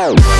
Wow.